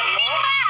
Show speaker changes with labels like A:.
A: Mendoakanmu